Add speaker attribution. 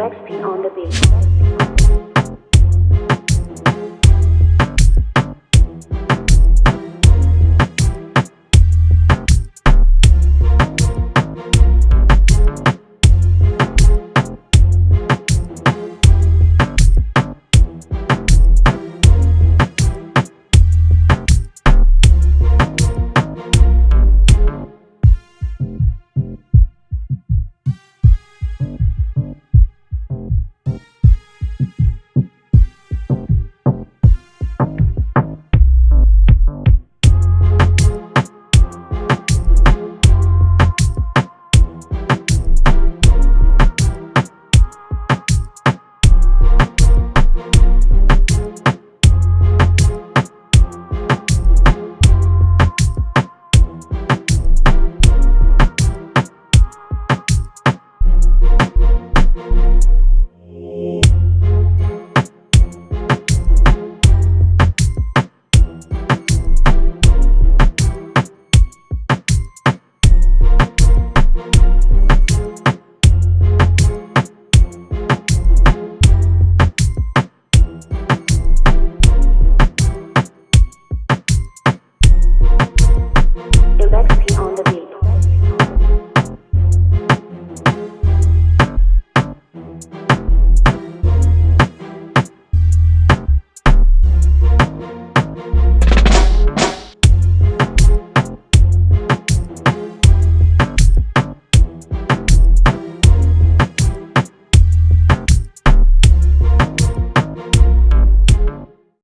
Speaker 1: XP on the beat.